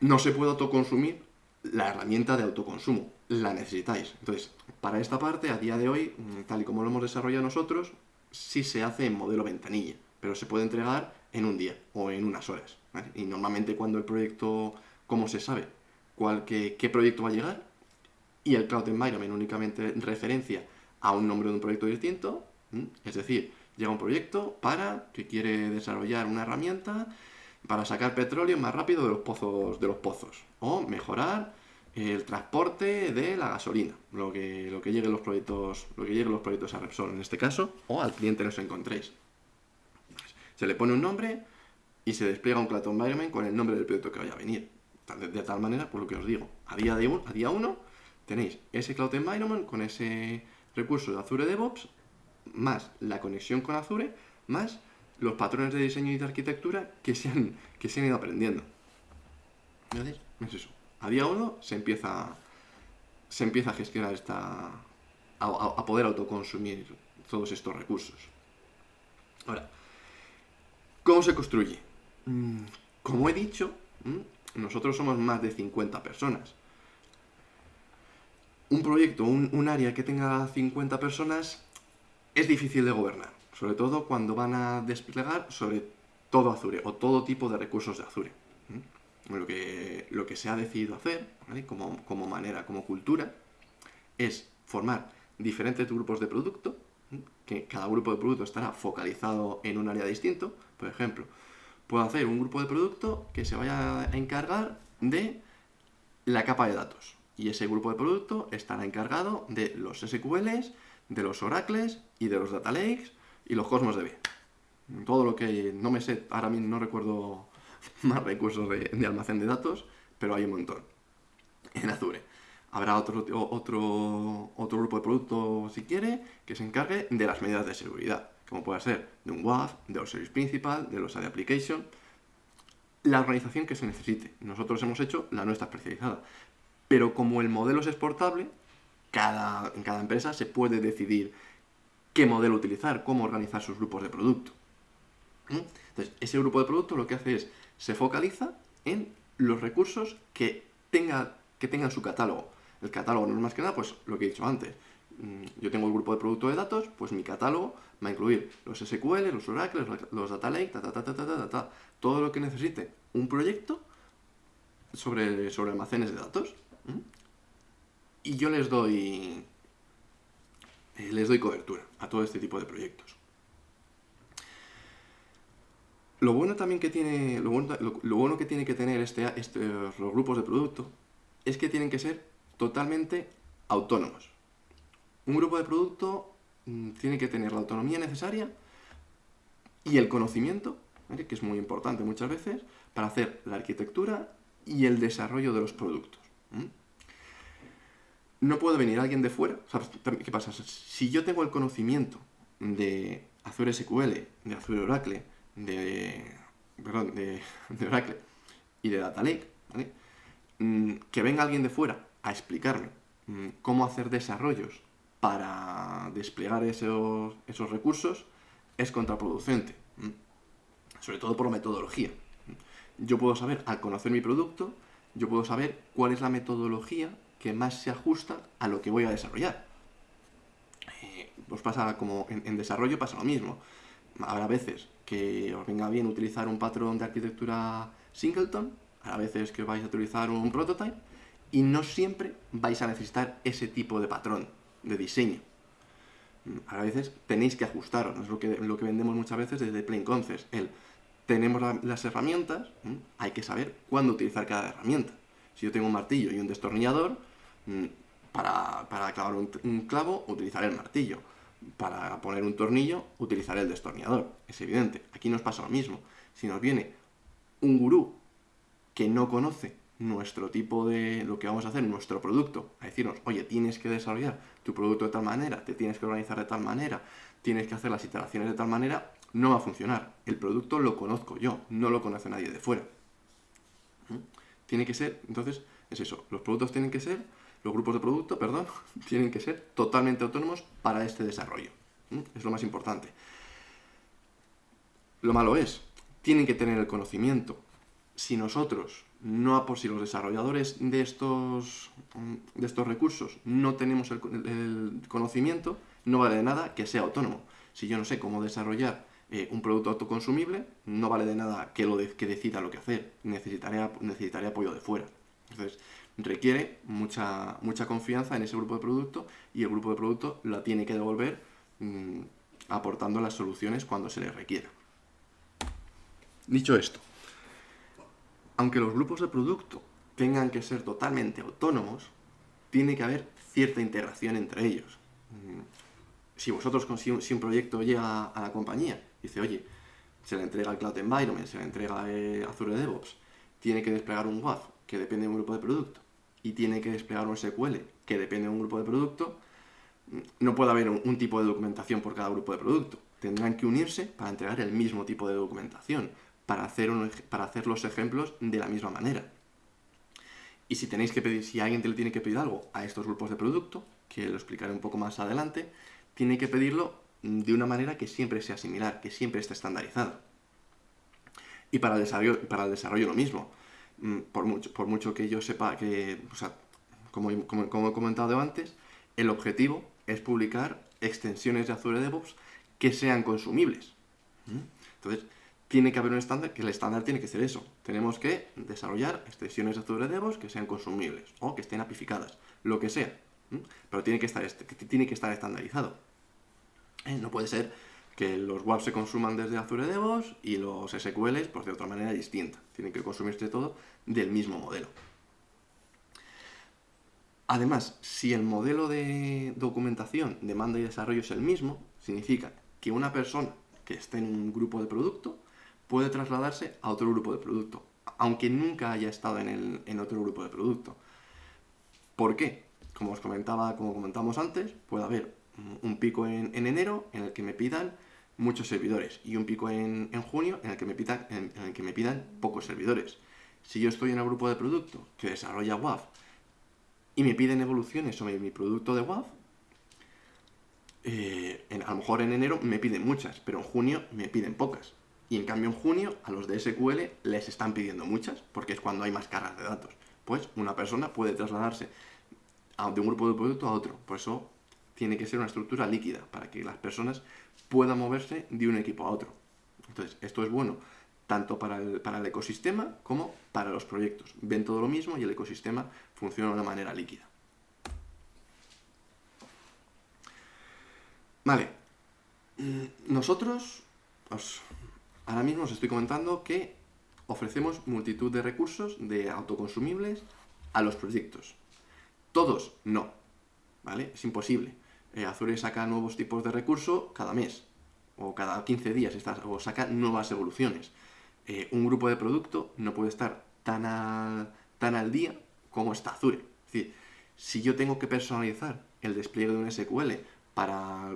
no se puede autoconsumir la herramienta de autoconsumo, la necesitáis. Entonces, para esta parte, a día de hoy, tal y como lo hemos desarrollado nosotros, sí se hace en modelo ventanilla, pero se puede entregar en un día o en unas horas. Y normalmente cuando el proyecto, ¿cómo se sabe? ¿Cuál, qué, proyecto va a llegar? Y el Cloud Environment únicamente referencia a un nombre de un proyecto distinto, es decir, llega un proyecto para que quiere desarrollar una herramienta para sacar petróleo más rápido de los pozos, de los pozos o mejorar el transporte de la gasolina, lo que, lo que lleguen los proyectos, lo que lleguen los proyectos a Repsol en este caso, o al cliente que os encontréis. Se le pone un nombre y se despliega un Cloud Environment con el nombre del proyecto que vaya a venir. De, tal manera, por lo que os digo, a día, de un, a día 1 tenéis ese Cloud Environment con ese recurso de Azure DevOps, más la conexión con Azure, más los patrones de diseño y de arquitectura que se han, que se han ido aprendiendo. Es eso. A día 1 se empieza, se empieza a gestionar esta... A, poder autoconsumir todos estos recursos. Ahora, ¿cómo se construye? Mm, como he dicho, mm, nosotros somos más de 50 personas. Un proyecto, un, un área que tenga 50 personas es difícil de gobernar sobre todo cuando van a desplegar sobre todo Azure o todo tipo de recursos de Azure. Lo que, lo que se ha decidido hacer, como, manera, como cultura, es formar diferentes grupos de producto, que cada grupo de producto estará focalizado en un área distinto. Por ejemplo, puedo hacer un grupo de producto que se vaya a encargar de la capa de datos. Y ese grupo de producto estará encargado de los SQLs, de los oracles y de los data lakes y los Cosmos DB. Todo lo que no me sé, ahora mismo no recuerdo más recursos de, almacén de datos, pero hay un montón en Azure. Habrá otro, otro, otro grupo de producto, si quiere, que se encargue de las medidas de seguridad, como puede ser de un WAF, de los service principal, de los AD application, la organización que se necesite. Nosotros hemos hecho la nuestra especializada. Pero como el modelo es exportable, cada, en cada empresa se puede decidir qué modelo utilizar, cómo organizar sus grupos de producto. ¿Mm? Entonces, ese grupo de producto lo que hace es, se focaliza en los recursos que, tenga, que tengan su catálogo. El catálogo no es más que nada, pues lo que he dicho antes. Mm, yo tengo el grupo de producto de datos, pues mi catálogo va a incluir los SQL, los Oracle, los Data Lake, ta, ta, ta, ta, ta, ta, todo lo que necesite un proyecto sobre, sobre almacenes de datos. Y yo les doy, eh, les doy cobertura a todo este tipo de proyectos. Lo bueno también que tiene, lo bueno, que tiene que tener este, este, los grupos de producto es que tienen que ser totalmente autónomos. Un grupo de producto mm, tiene que tener la autonomía necesaria y el conocimiento, que es muy importante muchas veces, para hacer la arquitectura y el desarrollo de los productos. No puede venir alguien de fuera. ¿Qué pasa? Si yo tengo el conocimiento de Azure SQL, de Azure Oracle, de, perdón, de, Oracle y de Data Lake, mm, que venga alguien de fuera a explicarme mm, cómo hacer desarrollos para desplegar esos, esos recursos es contraproducente, sobre todo por metodología. Yo puedo saber, al conocer mi producto, yo puedo saber cuál es la metodología que más se ajusta a lo que voy a desarrollar. Pues pasa como en, desarrollo pasa lo mismo. Habrá veces que os venga bien utilizar un patrón de arquitectura singleton, habrá veces que vais a utilizar un prototype, y no siempre vais a necesitar ese tipo de patrón de diseño. A veces tenéis que ajustaros, es lo que, lo que vendemos muchas veces desde Plain Concepts, el tenemos las herramientas, hay que saber cuándo utilizar cada herramienta. Si yo tengo un martillo y un destornillador, Mm, para, clavar un, clavo, utilizaré el martillo. Para poner un tornillo, utilizaré el destornillador. Es evidente. Aquí nos pasa lo mismo. Si nos viene un gurú que no conoce nuestro tipo de lo que vamos a hacer, nuestro producto, a decirnos, oye, tienes que desarrollar tu producto de tal manera, te tienes que organizar de tal manera, tienes que hacer las iteraciones de tal manera, no va a funcionar. El producto lo conozco yo, no lo conoce nadie de fuera. ¿Mm? Tiene que ser, entonces, es eso, los productos tienen que ser los grupos de producto, perdón, tienen que ser totalmente autónomos para este desarrollo. Es lo más importante. Lo malo es, tienen que tener el conocimiento. Si nosotros, no si los desarrolladores de estos, de estos recursos no tenemos el, conocimiento, no vale de nada que sea autónomo. Si yo no sé cómo desarrollar eh, un producto autoconsumible, no vale de nada que, lo que decida lo que hacer. Necesitaré, necesitaré apoyo de fuera. Entonces, requiere mucha, mucha confianza en ese grupo de producto y el grupo de producto la tiene que devolver mm, aportando las soluciones cuando se le requiera. Dicho esto, aunque los grupos de producto tengan que ser totalmente autónomos, tiene que haber cierta integración entre ellos. Mm, si vosotros, si un proyecto llega a la compañía dice, oye, se le entrega el Cloud Environment, se le entrega eh, Azure DevOps, tiene que desplegar un WAF que depende de un grupo de producto, y tiene que desplegar un SQL que depende de un grupo de producto, no puede haber un, tipo de documentación por cada grupo de producto. Tendrán que unirse para entregar el mismo tipo de documentación, para hacer, para hacer los ejemplos de la misma manera. Y si tenéis que pedir, si alguien te le tiene que pedir algo a estos grupos de producto, que lo explicaré un poco más adelante, tiene que pedirlo de una manera que siempre sea similar, que siempre esté estandarizado. Y para el desarrollo, para el desarrollo lo mismo. Mm, por mucho, por mucho que yo sepa que, o sea, como, como, he comentado antes, el objetivo es publicar extensiones de Azure DevOps que sean consumibles. Entonces, tiene que haber un estándar, que el estándar tiene que ser eso. Tenemos que desarrollar extensiones de Azure DevOps que sean consumibles o que estén apificadas, lo que sea. Pero tiene que estar, tiene que estar estandarizado. ¿Eh? No puede ser que los WAP se consuman desde Azure DevOps y los SQLs pues de otra manera distinta. Tienen que consumirse todo del mismo modelo. Además, si el modelo de documentación, demanda y desarrollo es el mismo, significa que una persona que esté en un grupo de producto puede trasladarse a otro grupo de producto. aunque nunca haya estado en, en otro grupo de producto. ¿Por qué? Como os comentaba, como comentamos antes, puede haber un pico en, enero en el que me pidan muchos servidores y un pico en, junio en el, que me pidan, en, el que me pidan pocos servidores. Si yo estoy en el grupo de producto que desarrolla WAF y me piden evoluciones sobre mi producto de WAF, eh, a lo mejor en enero me piden muchas, pero en junio me piden pocas. Y en cambio en junio a los de SQL les están pidiendo muchas, porque es cuando hay más cargas de datos. Pues una persona puede trasladarse de un grupo de producto a otro. Por eso tiene que ser una estructura líquida, para que las personas puedan moverse de un equipo a otro. Entonces, esto es bueno tanto para el, para el ecosistema como para los proyectos. Ven todo lo mismo y el ecosistema funciona de una manera líquida. Vale. Mm, nosotros, ahora mismo os estoy comentando que ofrecemos multitud de recursos de autoconsumibles a los proyectos. Todos no, ¿vale? Es imposible. Eh, Azure saca nuevos tipos de recursos cada mes, o cada 15 días, o saca nuevas evoluciones. Eh, un grupo de producto no puede estar tan al, tan al día como está Azure. Es decir, si yo tengo que personalizar el despliegue de un SQL para,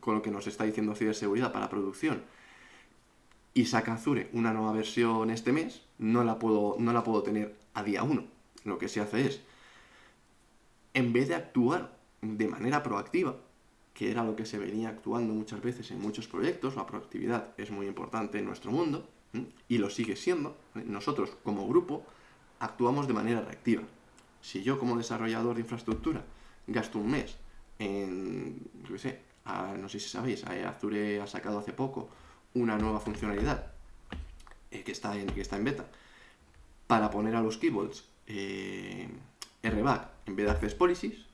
con lo que nos está diciendo ciberseguridad para producción, y saca Azure una nueva versión este mes, no la puedo, no la puedo tener a día 1. Lo que se hace es en vez de actuar de manera proactiva, que era lo que se venía actuando muchas veces en muchos proyectos, la proactividad es muy importante en nuestro mundo, y lo sigue siendo, nosotros como grupo actuamos de manera reactiva. Si yo como desarrollador de infraestructura gasto un mes en, no sé, no sé si sabéis, Azure ha sacado hace poco una nueva funcionalidad eh, que, está en, que está en beta para poner a los keybolds eh, RBAC en vez de Access Policies,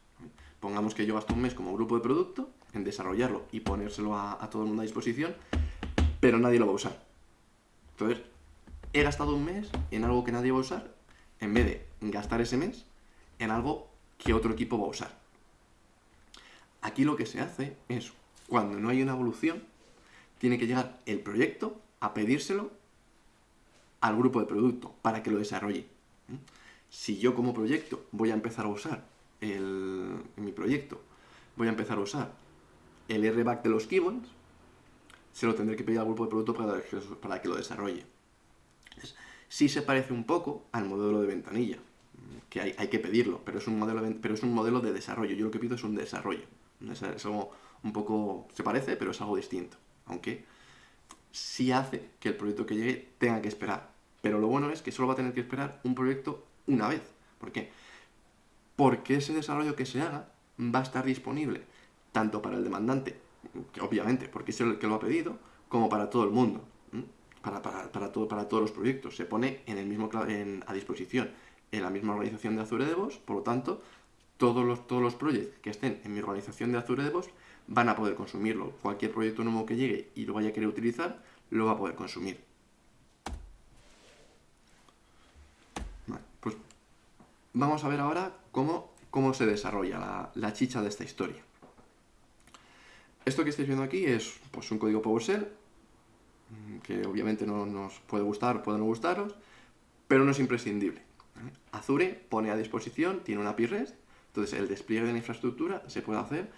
pongamos que yo gasto un mes como grupo de producto en desarrollarlo y ponérselo a, todo el mundo a disposición, pero nadie lo va a usar. Entonces, he gastado un mes en algo que nadie va a usar, en vez de gastar ese mes en algo que otro equipo va a usar. Aquí lo que se hace es, cuando no hay una evolución, tiene que llegar el proyecto a pedírselo al grupo de producto para que lo desarrolle si yo como proyecto voy a empezar a usar en mi proyecto, voy a empezar a usar el RBAC de los keyboards, se lo tendré que pedir al grupo de producto para que, para que lo desarrolle. sí se parece un poco al modelo de ventanilla, que hay, hay, que pedirlo, pero es, un modelo de, pero es un modelo de desarrollo. Yo lo que pido es un desarrollo. Es, algo un poco... se parece, pero es algo distinto. Aunque sí hace que el proyecto que llegue tenga que esperar. Pero lo bueno es que solo va a tener que esperar un proyecto una vez. ¿Por qué? Porque ese desarrollo que se haga va a estar disponible tanto para el demandante, que obviamente, porque es el que lo ha pedido, como para todo el mundo, para, para, todo, para todos los proyectos. Se pone en el mismo, a disposición en la misma organización de Azure DevOps, por lo tanto, todos los, todos los proyectos que estén en mi organización de Azure DevOps van a poder consumirlo. Cualquier proyecto nuevo que llegue y lo vaya a querer utilizar, lo va a poder consumir. Vamos a ver ahora cómo, cómo se desarrolla la, chicha de esta historia. Esto que estáis viendo aquí es pues, un código PowerShell, mm, que obviamente no nos puede gustar, puede no gustaros, pero no es imprescindible. Azure pone a disposición, tiene una API REST, entonces el despliegue de la infraestructura se puede hacer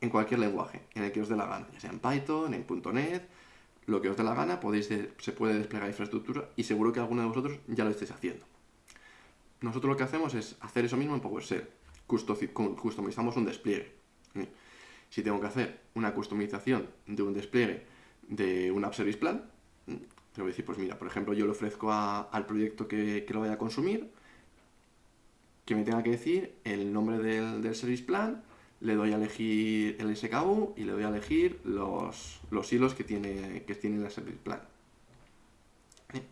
en cualquier lenguaje, en el que os dé la gana, ya sea en Python, en .NET, lo que os dé la gana, podéis se puede desplegar infraestructura y seguro que alguno de vosotros ya lo estáis haciendo. Nosotros lo que hacemos es hacer eso mismo en PowerShell. Customizamos un despliegue. Si tengo que hacer una customización de un despliegue de un App Service Plan, te voy a decir, pues mira, por ejemplo, yo le ofrezco al proyecto que, lo vaya a consumir, que me tenga que decir el nombre del, Service Plan, le doy a elegir el SKU y le doy a elegir los, los hilos que tiene, que tiene el Service Plan.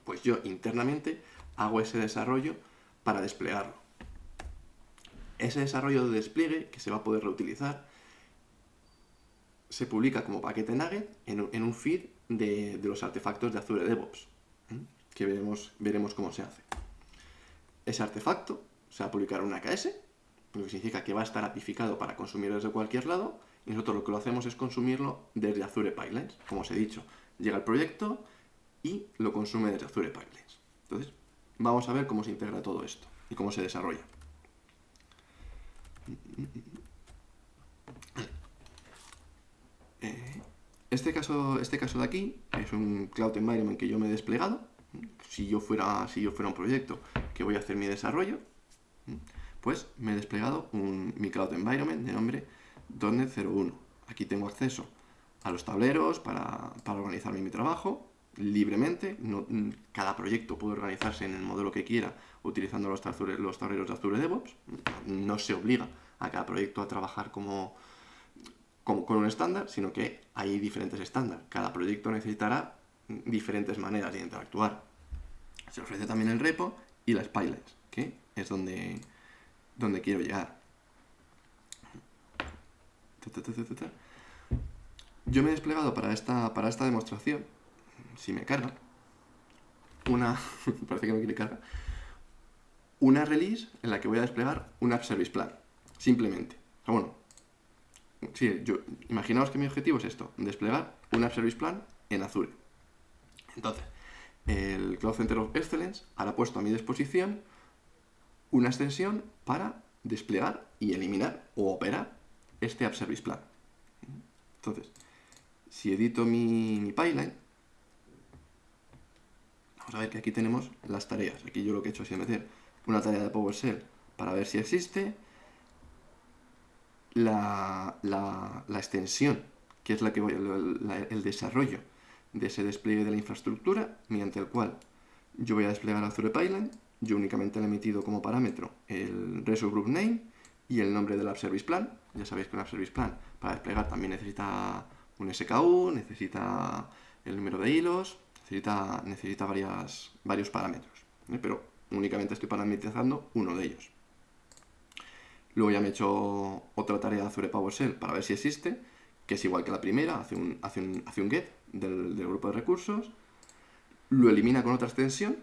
Pues yo internamente hago ese desarrollo para desplegarlo. Ese desarrollo de despliegue, que se va a poder reutilizar, se publica como paquete Nugget en, un feed de, los artefactos de Azure DevOps, que veremos, veremos cómo se hace. Ese artefacto se va a publicar en una AKS, lo que significa que va a estar apificado para consumir desde cualquier lado, y nosotros lo que lo hacemos es consumirlo desde Azure Pipelines. Como os he dicho, llega el proyecto y lo consume desde Azure Pipelines. Entonces, vamos a ver cómo se integra todo esto y cómo se desarrolla. Eh, este caso, este caso de aquí es un Cloud Environment que yo me he desplegado. Si yo fuera, si yo fuera un proyecto que voy a hacer mi desarrollo, pues me he desplegado un, mi Cloud Environment de nombre .NET 01. Aquí tengo acceso a los tableros para, para organizarme mi trabajo libremente. Cada proyecto puede organizarse en el modelo que quiera utilizando los, los tableros de Azure DevOps. No se obliga a cada proyecto a trabajar como, como con un estándar, sino que hay diferentes estándares. Cada proyecto necesitará diferentes maneras de interactuar. Se ofrece también el repo y las pipelines, que es donde, donde quiero llegar. Yo me he desplegado para esta, para esta demostración, si me carga, una, parece que no quiere carga, una release en la que voy a desplegar un App Service Plan, simplemente. O bueno, sí, yo, imaginaos que mi objetivo es esto, desplegar un App Service Plan en Azure. Entonces, el Cloud Center of Excellence hará puesto a mi disposición una extensión para desplegar y eliminar o operar este App Service Plan. Entonces, si edito mi, mi pipeline, vamos a ver que aquí tenemos las tareas. Aquí yo lo que he hecho es meter una tarea de PowerShell para ver si existe, la, extensión, que es la que voy, el desarrollo de ese despliegue de la infraestructura, mediante el cual yo voy a desplegar Azure Pipeline, yo únicamente le he metido como parámetro el Resource Group Name y el nombre del App Service Plan. Ya sabéis que un App Service Plan para desplegar también necesita un SKU, necesita el número de hilos, necesita, necesita varias, varios parámetros. ¿eh? Pero únicamente estoy parametrizando uno de ellos. Luego ya me he hecho otra tarea Azure PowerShell para ver si existe, que es igual que la primera, hace un, hace un, get del, grupo de recursos, lo elimina con otra extensión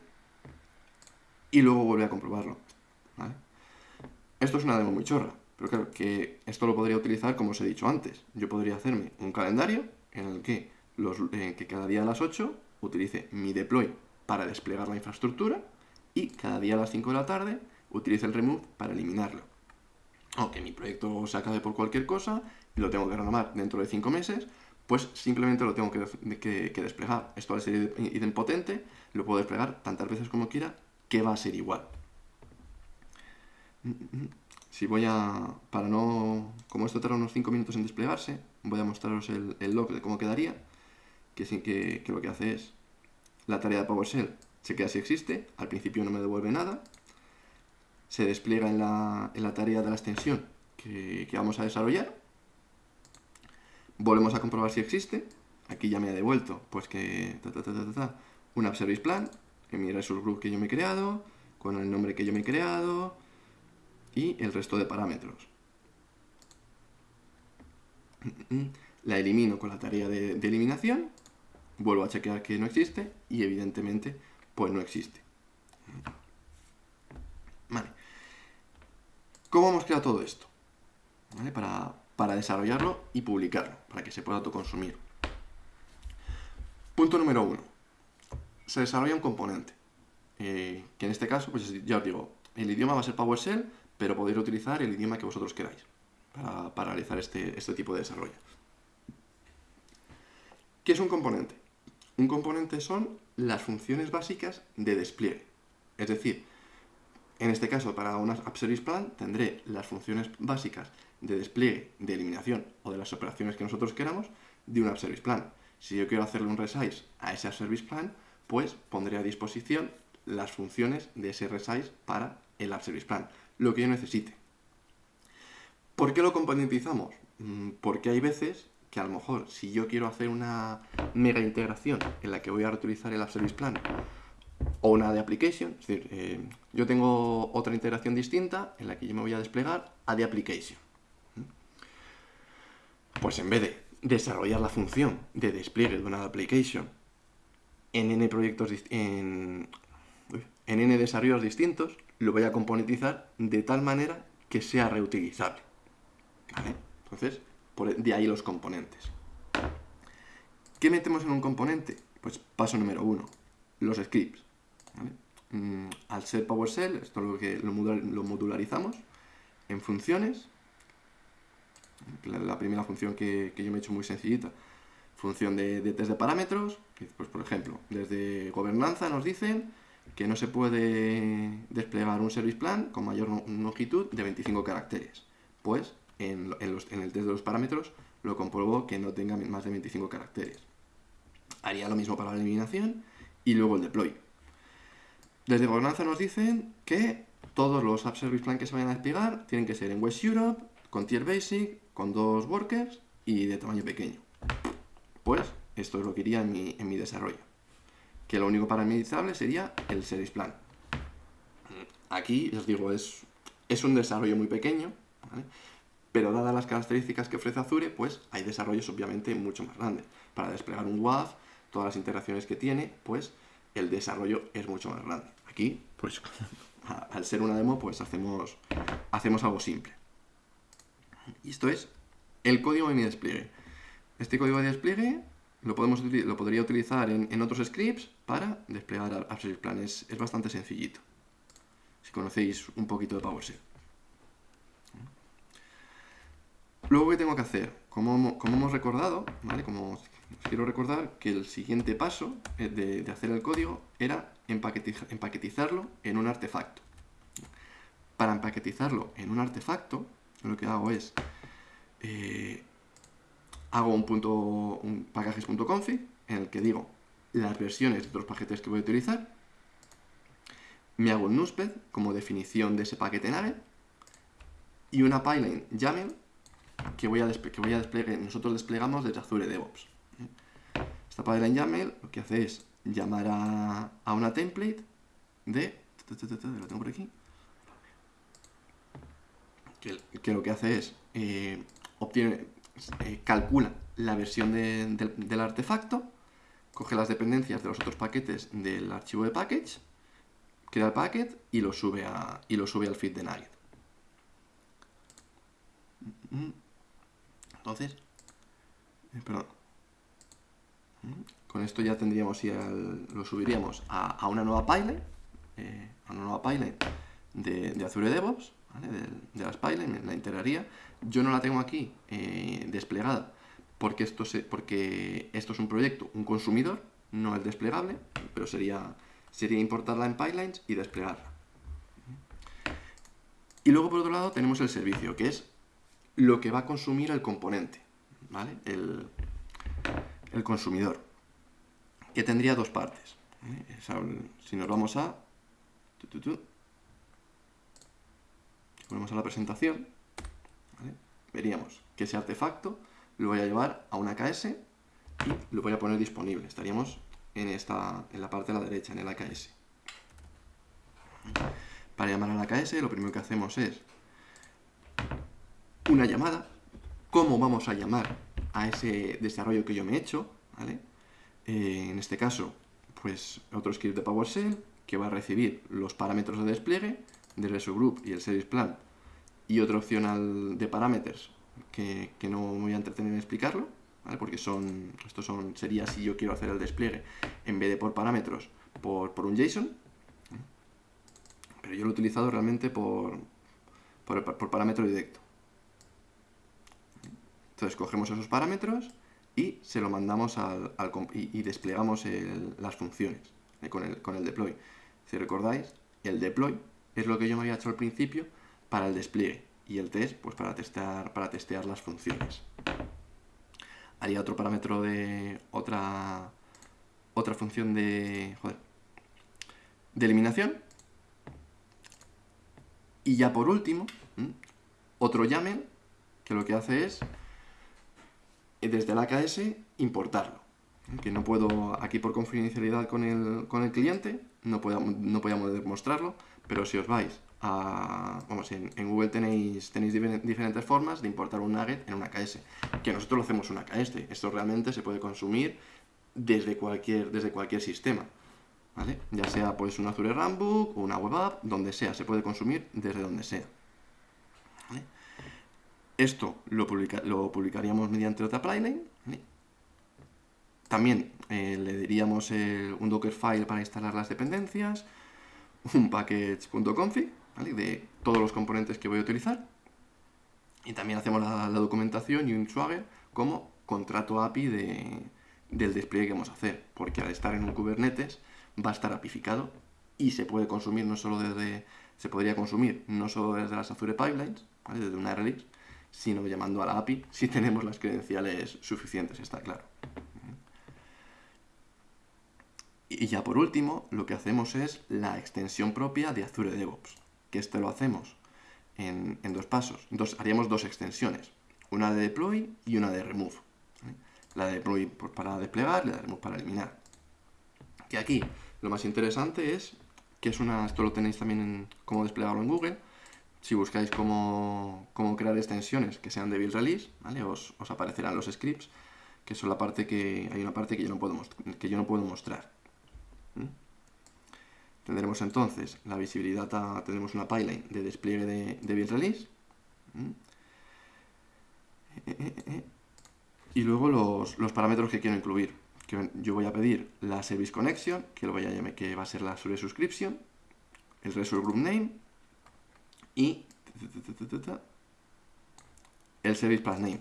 y luego vuelve a comprobarlo. Esto es una demo muy chorra, pero claro que esto lo podría utilizar como os he dicho antes. Yo podría hacerme un calendario en el que, los, que cada día a las 8 utilice mi deploy para desplegar la infraestructura y cada día a las 5 de la tarde utilice el remove para eliminarlo. O que mi proyecto se acabe por cualquier cosa y lo tengo que renomar dentro de 5 meses, pues simplemente lo tengo que, desplegar. Esto al ser idempotente, lo puedo desplegar tantas veces como quiera, que va a ser igual. Si voy a, para no, como esto tarda unos 5 minutos en desplegarse, voy a mostraros el, log de cómo quedaría, que, que, que lo que hace es la tarea de PowerShell chequea si existe, al principio no me devuelve nada, se despliega en la, tarea de la extensión que, vamos a desarrollar, volvemos a comprobar si existe, aquí ya me ha devuelto pues que un App Service Plan, en mi Resource Group que yo me he creado, con el nombre que yo me he creado y el resto de parámetros. La elimino con la tarea de eliminación, vuelvo a chequear que no existe y evidentemente pues no existe. Vale. ¿Cómo hemos creado todo esto? Para, desarrollarlo y publicarlo, para que se pueda autoconsumir. Punto número uno. Se desarrolla un componente. Eh, que en este caso, pues ya os digo, el idioma va a ser PowerShell, pero podéis utilizar el idioma que vosotros queráis para, realizar este, este tipo de desarrollo. ¿Qué es un componente? Un componente son las funciones básicas de despliegue. Es decir, en este caso para una App Service Plan tendré las funciones básicas de despliegue, de eliminación o de las operaciones que nosotros queramos de un App Service Plan. Si yo quiero hacerle un resize a ese App Service Plan, pues pondré a disposición las funciones de ese resize para el App Service Plan, lo que yo necesite. ¿Por qué lo componentizamos? Mm, porque hay veces que a lo mejor si yo quiero hacer una mega integración en la que voy a reutilizar el App Service Plan o una de application, es decir, eh, yo tengo otra integración distinta en la que yo me voy a desplegar a de application. Pues en vez de desarrollar la función de despliegue de una application en n proyectos en, en n desarrollos distintos, lo voy a componentizar de tal manera que sea reutilizable. Entonces, de ahí los componentes. ¿Qué metemos en un componente? Pues paso número uno, los scripts. mm, al ser PowerShell, esto es lo que lo, modularizamos en funciones. La, primera función que, yo me he hecho muy sencillita, función de, test de parámetros, pues por ejemplo, desde gobernanza nos dicen que no se puede desplegar un service plan con mayor longitud de 25 caracteres. Pues en, en el test de los parámetros lo compruebo que no tenga más de 25 caracteres. Haría lo mismo para la eliminación y luego el deploy. Desde gobernanza nos dicen que todos los App Service Plan que se vayan a desplegar tienen que ser en West Europe, con Tier Basic, con dos workers y de tamaño pequeño. Pues esto es lo que iría en mi, desarrollo. Que lo único parametrizable sería el Service Plan. Aquí, os digo, es, es un desarrollo muy pequeño, pero dadas las características que ofrece Azure, pues hay desarrollos obviamente mucho más grandes. Para desplegar un WAF, todas las interacciones que tiene, pues el desarrollo es mucho más grande. Aquí, pues, al ser una demo, pues hacemos, hacemos algo simple. Y esto es el código de mi despliegue. Este código de despliegue lo, podemos, lo podría utilizar en, otros scripts para desplegar App Plan. Es, es bastante sencillito, si conocéis un poquito de PowerShell. Luego, ¿qué tengo que hacer? Como, como hemos recordado, ¿vale? Como quiero recordar que el siguiente paso eh, de, hacer el código era empaquetizarlo en un artefacto. Para empaquetizarlo en un artefacto, lo que hago es eh, hago un punto un packages.config en el que digo las versiones de los paquetes que voy a utilizar, me hago un nusped como definición de ese paquete nave y una pipeline YAML que voy a, que voy a desplegar, nosotros desplegamos desde Azure DevOps. Esta pipeline YAML lo que hace es llamar a, una template de... Lo tengo por aquí. Que, lo que hace es eh, obtiene, eh, calcula la versión del artefacto, coge las dependencias de los otros paquetes del archivo de package, crea el packet y lo sube, a, y lo sube al feed de Nugget. Entonces, eh, perdón, con esto ya tendríamos, y lo subiríamos a, una nueva pipeline, eh, a una nueva pipeline de, Azure DevOps, de, las pipelines, la integraría. Yo no la tengo aquí eh, desplegada porque esto, porque esto es un proyecto, un consumidor, no el desplegable, pero sería, sería importarla en pipelines y desplegarla. Y luego, por otro lado, tenemos el servicio, que es lo que va a consumir el componente, ¿vale? El, consumidor, que tendría dos partes. ¿eh? Si nos vamos a... Volvemos a la presentación, veríamos que ese artefacto lo voy a llevar a una AKS y lo voy a poner disponible. Estaríamos en, esta, en la parte de la derecha, en el AKS. Para llamar a la AKS lo primero que hacemos es una llamada. ¿Cómo vamos a llamar a ese desarrollo que yo me he hecho. Eh, en este caso, pues otro script de PowerShell que va a recibir los parámetros de despliegue del subgroup y el service plan y otra opción de parámetros que, no me voy a entretener en explicarlo, porque son, estos son, sería si yo quiero hacer el despliegue en vez de por parámetros, por, por un JSON, pero yo lo he utilizado realmente por, por parámetro directo. Entonces cogemos esos parámetros y se lo mandamos al, y, desplegamos las funciones eh, con, el, con el deploy. Si recordáis, el deploy es lo que yo me había hecho al principio para el despliegue y el test pues para testear, para testear las funciones. Haría otro parámetro de otra otra función de, de eliminación. Y ya por último, otro YAML que lo que hace es desde el AKS importarlo. Que no puedo, aquí por confidencialidad con el, con el cliente, no podemos, no podemos demostrarlo, pero si os vais a, vamos, en, Google tenéis, tenéis diferentes formas de importar un nugget en un AKS, que nosotros lo hacemos en un AKS, esto realmente se puede consumir desde cualquier, desde cualquier sistema, ¿vale? Ya sea pues un Azure Runbook una web app, donde sea, se puede consumir desde donde sea. Esto lo, publicaríamos mediante otra pipeline. También eh, le diríamos un Dockerfile para instalar las dependencias, un package.config, ¿vale? De todos los componentes que voy a utilizar. Y también hacemos la, documentación y un Swagger como contrato API de, del despliegue que vamos a hacer, porque al estar en un Kubernetes va a estar apificado y se puede consumir no solo desde, se podría consumir no solo desde las Azure Pipelines, desde una release, sino llamando a la API si tenemos las credenciales suficientes, está claro. Y ya por último, lo que hacemos es la extensión propia de Azure DevOps, que esto lo hacemos en, dos pasos. Dos, haríamos dos extensiones, una de deploy y una de remove. La de deploy para desplegar la de remove para eliminar. Que aquí lo más interesante es que es una, esto lo tenéis también en cómo desplegarlo en Google, si buscáis cómo, crear extensiones que sean de build release, ¿vale? os, aparecerán los scripts, que son la parte que hay una parte que yo no puedo, mostrar. Tendremos entonces la visibilidad, tendremos una pipeline de despliegue de, de release. Y luego los, parámetros que quiero incluir. Que yo voy a pedir la service connection, que, lo voy a que va a ser la subscription, el resource group name, y el service path name.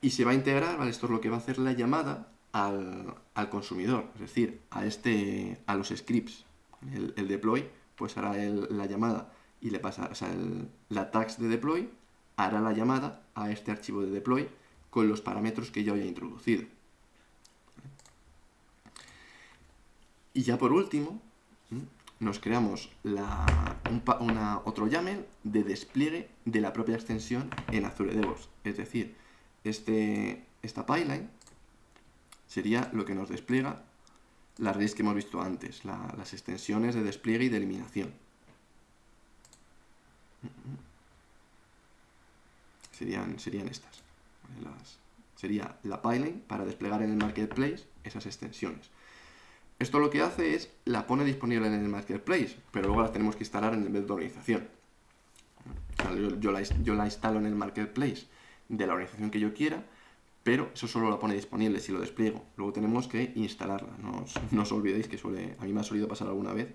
Y se va a integrar, ¿vale? Esto es lo que va a hacer la llamada al, consumidor, es decir, a, este, a los scripts. El, deploy, pues hará la llamada y le pasa, o sea, la tags de deploy hará la llamada a este archivo de deploy con los parámetros que yo haya introducido. Y ya por último, nos creamos otro YAML de despliegue de la propia extensión en Azure DevOps. Es decir, este, esta pipeline sería lo que nos despliega las redes que hemos visto antes, las extensiones de despliegue y de eliminación. Serían, serían estas. sería la pipeline para desplegar en el marketplace esas extensiones. Esto lo que hace es, la pone disponible en el marketplace, pero luego la tenemos que instalar en el nivel de organización. yo, la, instalo en el marketplace de la organización que yo quiera, pero eso solo la pone disponible si lo despliego. Luego tenemos que instalarla. No os, olvidéis que suele, a mí me ha solido pasar alguna vez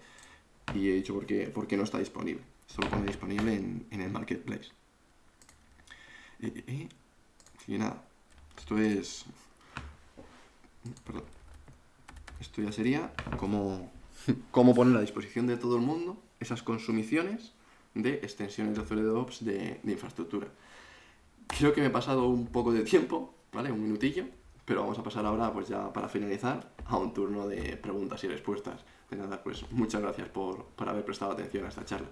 y he dicho por qué, no está disponible. Esto lo pone disponible en, el marketplace. y nada, esto es... Perdón. Esto ya sería como, cómo poner a disposición de todo el mundo esas consumiciones de extensiones de Azure DevOps de, de infraestructura. Creo que me he pasado un poco de tiempo, ¿vale? Un minutillo, pero vamos a pasar ahora, pues ya para finalizar, a un turno de preguntas y respuestas. De nada, pues muchas gracias por, por haber prestado atención a esta charla.